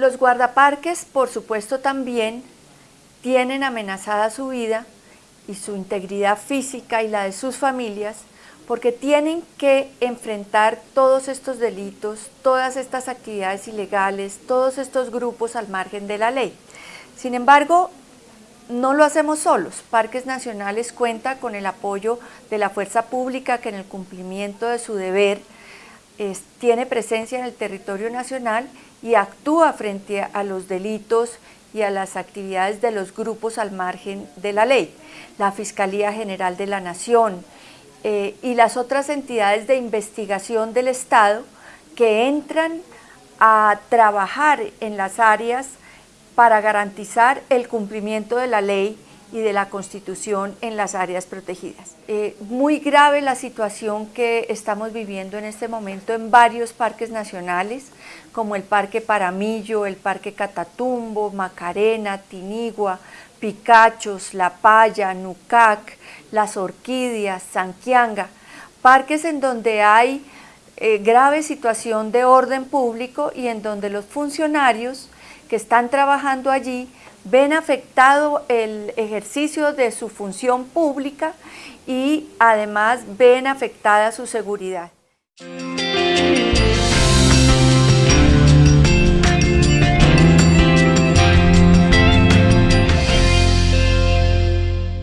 Los guardaparques, por supuesto, también tienen amenazada su vida y su integridad física y la de sus familias porque tienen que enfrentar todos estos delitos, todas estas actividades ilegales, todos estos grupos al margen de la ley. Sin embargo, no lo hacemos solos. Parques Nacionales cuenta con el apoyo de la fuerza pública que en el cumplimiento de su deber tiene presencia en el territorio nacional y actúa frente a los delitos y a las actividades de los grupos al margen de la ley. La Fiscalía General de la Nación eh, y las otras entidades de investigación del Estado que entran a trabajar en las áreas para garantizar el cumplimiento de la ley y de la Constitución en las áreas protegidas. Eh, muy grave la situación que estamos viviendo en este momento en varios parques nacionales, como el Parque Paramillo, el Parque Catatumbo, Macarena, Tinigua, Picachos, La Paya, Nucac, Las Orquídeas, Sanquianga, parques en donde hay eh, grave situación de orden público y en donde los funcionarios que están trabajando allí ven afectado el ejercicio de su función pública y además ven afectada su seguridad.